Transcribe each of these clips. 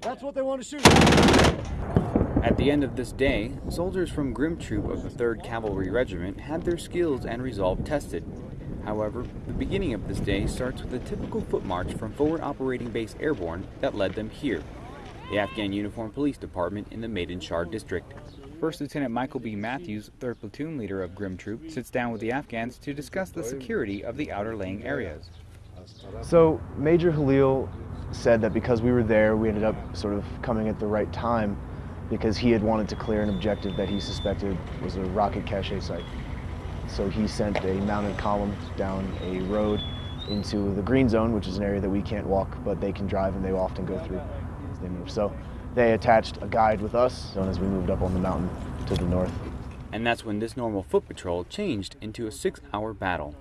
That's what they want to shoot. At the end of this day, soldiers from Grim Troop of the 3rd Cavalry Regiment had their skills and resolve tested. However, the beginning of this day starts with a typical foot march from Forward Operating Base Airborne that led them here, the Afghan Uniform Police Department in the Maidan Shar district. First Lieutenant Michael B. Matthews, 3rd Platoon leader of Grim Troop, sits down with the Afghans to discuss the security of the outer laying areas. So Major Halil said that because we were there, we ended up sort of coming at the right time because he had wanted to clear an objective that he suspected was a rocket cache site. So he sent a mounted column down a road into the green zone, which is an area that we can't walk, but they can drive and they often go through as they move. So they attached a guide with us as we moved up on the mountain to the north. And that's when this normal foot patrol changed into a six hour battle.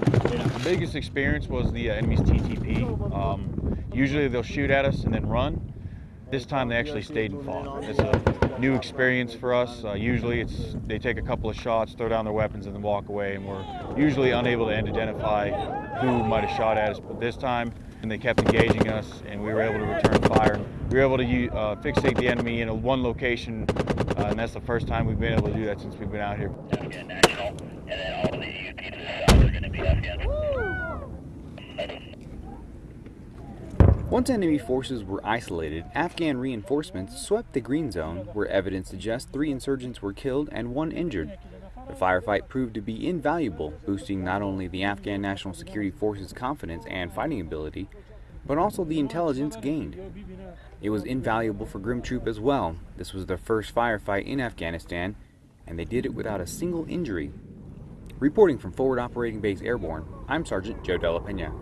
The biggest experience was the uh, enemy's TTP. Um, usually they'll shoot at us and then run. This time they actually stayed and fought. It's a new experience for us. Uh, usually it's they take a couple of shots, throw down their weapons, and then walk away, and we're usually unable to identify who might have shot at us. But this time, and they kept engaging us, and we were able to return fire. We were able to uh, fixate the enemy in a one location, uh, and that's the first time we've been able to do that since we've been out here. Once enemy forces were isolated, Afghan reinforcements swept the green zone, where evidence suggests three insurgents were killed and one injured. The firefight proved to be invaluable, boosting not only the Afghan National Security Forces' confidence and fighting ability, but also the intelligence gained. It was invaluable for Grim Troop as well. This was their first firefight in Afghanistan, and they did it without a single injury. Reporting from Forward Operating Base Airborne, I'm Sergeant Joe Della Pena.